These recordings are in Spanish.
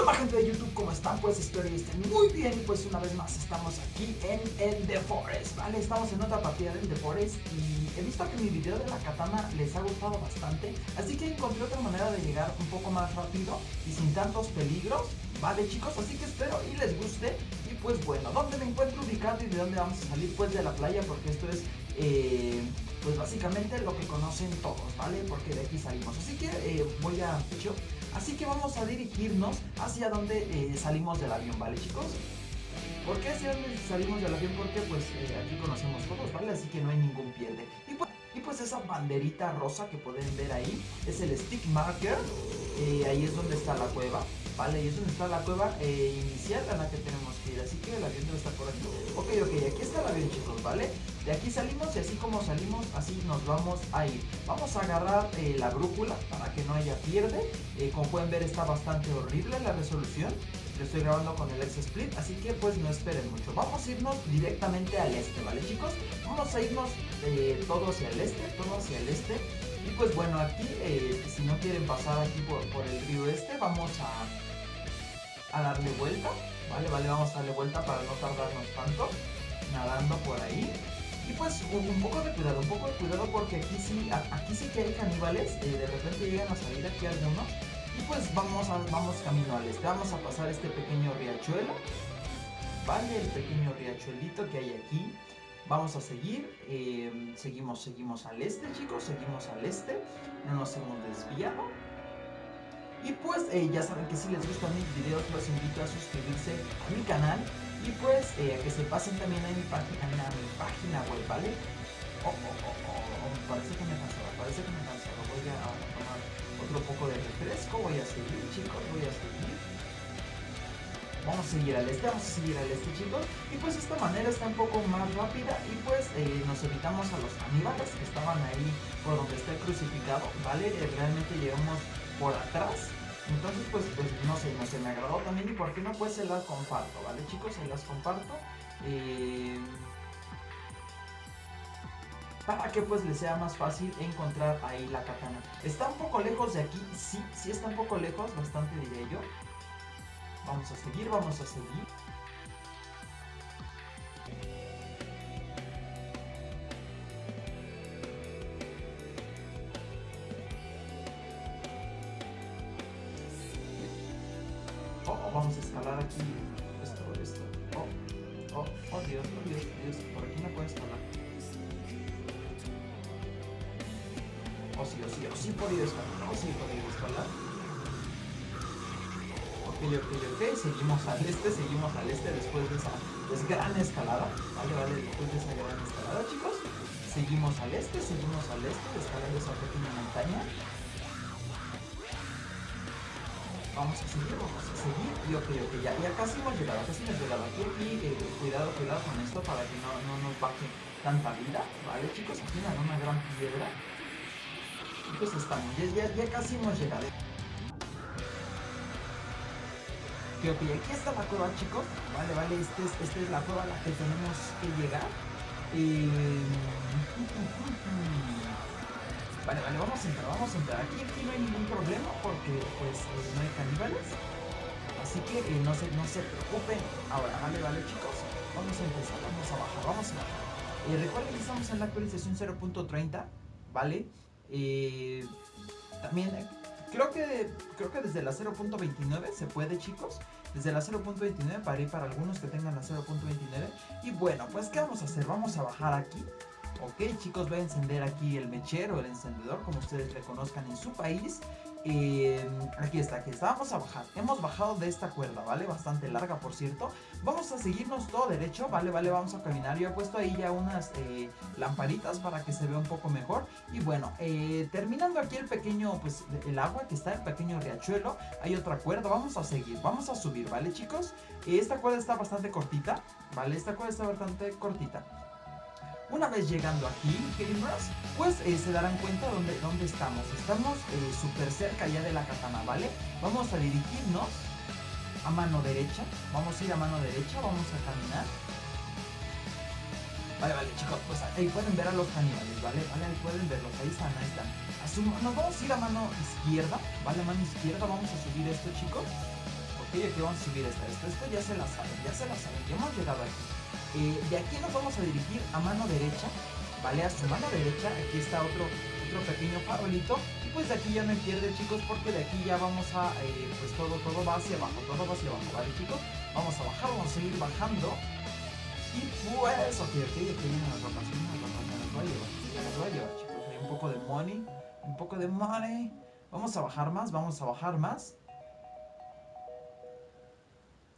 onda gente de YouTube? ¿Cómo están? Pues espero que estén muy bien pues una vez más estamos aquí en el The Forest, ¿vale? Estamos en otra partida del The Forest y he visto que mi video de la katana les ha gustado bastante Así que encontré otra manera de llegar un poco más rápido y sin tantos peligros, ¿vale chicos? Así que espero y les guste y pues bueno, ¿dónde me encuentro ubicado y de dónde vamos a salir? Pues de la playa porque esto es... Eh, pues básicamente lo que conocen todos, ¿vale? Porque de aquí salimos. Así que eh, voy a... Así que vamos a dirigirnos hacia donde eh, salimos del avión, ¿vale chicos? ¿Por qué hacia donde salimos del avión? Porque pues eh, aquí conocemos todos, ¿vale? Así que no hay ningún pierde. Y pues, y pues esa banderita rosa que pueden ver ahí es el stick marker. Eh, ahí es donde está la cueva, ¿vale? Y es donde está la cueva inicial a la que tenemos que ir. Así que el avión debe estar por aquí. Ok, ok, aquí está el avión chicos, ¿vale? De aquí salimos y así como salimos, así nos vamos a ir. Vamos a agarrar eh, la brújula para que no haya pierde. Eh, como pueden ver está bastante horrible la resolución. Lo estoy grabando con el X-Split, así que pues no esperen mucho. Vamos a irnos directamente al este, ¿vale chicos? Vamos a irnos eh, todo hacia el este, todo hacia el este. Y pues bueno, aquí, si no quieren pasar aquí por, el río este, vamos a, a darle vuelta. Vale, vale, vamos a darle vuelta para no tardarnos tanto nadando por ahí. Y pues un, poco de cuidado, un poco de cuidado porque aquí sí, aquí sí que hay caníbales, eh, de repente llegan a salir aquí algunos. Y pues vamos, a, vamos camino al este, vamos a pasar este pequeño riachuelo. Vale, el pequeño riachuelito que hay aquí. Vamos a seguir, em, seguimos, seguimos al este chicos, seguimos al este, no nos hemos desviado. Y pues eh, ya saben que si les gustan mis videos los invito a suscribirse a mi canal y pues eh, que se pasen también a mi página, a mi página web, ¿vale? Oh, oh, oh, oh, parece que me cansaba, parece que me cansaba. Voy a, tomar otro poco de refresco, voy a seguir, chicos, voy a seguir. Vamos a seguir al este, vamos a seguir al este, chicos. Y pues esta manera está un poco más rápida y pues eh, nos evitamos a los animales que estaban ahí por donde está el crucificado, ¿vale? Eh, realmente llegamos por atrás entonces, pues, pues no sé, no sé, me agradó también y por qué no, pues se las comparto, ¿vale chicos? Se las comparto. Eh, para que pues les sea más fácil encontrar ahí la katana. Está un poco lejos de aquí, sí, sí está un poco lejos, bastante diría yo. Vamos a seguir, vamos a seguir. Vamos a escalar aquí esto, esto. Oh, oh, oh Dios, oh Dios, Dios, por aquí no puedo escalar. Oh sí, oh sí, oh sí he podido escalar, oh sí he podido escalar. Ok, ok, ok, seguimos al este, seguimos al este después de esa gran escalada. Vale, vale, después de esa gran escalada, chicos. Seguimos al este, seguimos al este, escalando esa pequeña montaña. Vamos a seguir, vamos a seguir. Y ok, ok, ya, ya casi hemos llegado, casi hemos llegado aquí. Eh, cuidado, cuidado con esto para que no, no nos baje tanta vida. Vale, chicos, aquí me una gran piedra. Y pues estamos, ya, ya, casi hemos llegado. Ok, ok, aquí está la cueva, chicos. Vale, vale, esta es, este es la cueva a la que tenemos que llegar. Eh... Vale, vale, vamos a entrar, vamos a entrar. Aquí, aquí no hay ningún problema porque pues eh, no hay caníbales. Así que eh, no, se, no se preocupen. Ahora, vale, vale chicos. Vamos a empezar, vamos a bajar, vamos a bajar. Eh, recuerden que estamos en la actualización 0.30, ¿vale? también creo que, creo que desde la 0.29 se puede chicos. Desde la 0.29 para ir para algunos que tengan la 0.29. Y bueno, pues ¿qué vamos a hacer? Vamos a bajar aquí. Ok chicos, voy a encender aquí el mechero, el encendedor, como ustedes reconozcan en su país. Eh, aquí está, aquí está, vamos a bajar Hemos bajado de esta cuerda, ¿vale? Bastante larga, por cierto Vamos a seguirnos todo derecho, ¿vale? Vale, vamos a caminar Yo he puesto ahí ya unas eh, lamparitas para que se vea un poco mejor Y bueno, eh, terminando aquí el pequeño, pues, el agua que está, el pequeño riachuelo Hay otra cuerda, vamos a seguir, vamos a subir, ¿vale, chicos? Esta cuerda está bastante cortita, ¿vale? Esta cuerda está bastante cortita una vez llegando aquí, gamers, pues eh, se darán cuenta dónde, dónde estamos. Estamos eh, súper cerca ya de la katana, ¿vale? Vamos a dirigirnos a mano derecha. Vamos a ir a mano derecha, vamos a caminar. Vale, vale, chicos, pues ahí pueden ver a los caníbales, ¿vale? Vale, ahí pueden verlos, ahí están, ahí están. nos vamos a ir a mano izquierda, ¿vale? Mano izquierda, vamos a subir esto, chicos. Ok, aquí vamos a subir esto. Esto, esto ya se la saben, ya se la saben. Ya hemos llegado aquí. Eh, de aquí nos vamos a dirigir a mano derecha. ¿Vale? A su mano derecha. Aquí está otro, otro pequeño farolito. Y pues de aquí ya me pierde, chicos, porque de aquí ya vamos a... Eh, pues todo, todo va hacia abajo. Todo va hacia abajo, ¿vale, chicos? Vamos a bajar, vamos a seguir bajando. Y pues... Ok, ok, aquí vienen las ropas. Vienen las ropas. Me voy a llevar. Chicos. Un poco de money. Un poco de money. Vamos a bajar más, vamos a bajar más.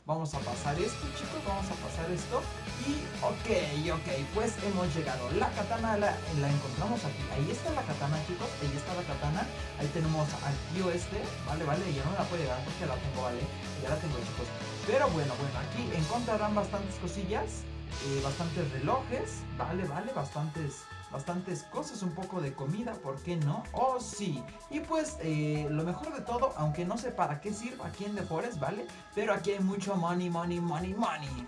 Vamos a pasar esto, chicos, vamos a pasar esto. Y, ok, ok, pues hemos llegado. La katana la, encontramos aquí. Ahí está la katana, chicos, ahí está la katana. Ahí tenemos al tío este, vale, vale, ya no la puede llegar porque la tengo, vale. Ya la tengo, chicos. Pero bueno, bueno, aquí encontrarán bastantes cosillas. Eh, bastantes relojes, vale, vale, bastantes bastantes cosas, un poco de comida, ¿por qué no? Oh, sí. Y pues, eh, lo mejor de todo, aunque no sé para qué sirve aquí en The Forest, ¿vale? Pero aquí hay mucho money, money, money, money.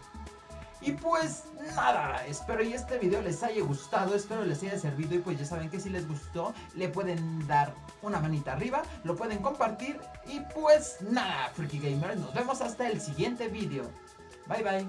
Y pues nada, espero y este video les haya gustado, espero les haya servido y pues ya saben que si les gustó le pueden dar una manita arriba, lo pueden compartir y pues nada, Freaky Gamers, nos vemos hasta el siguiente video. Bye bye.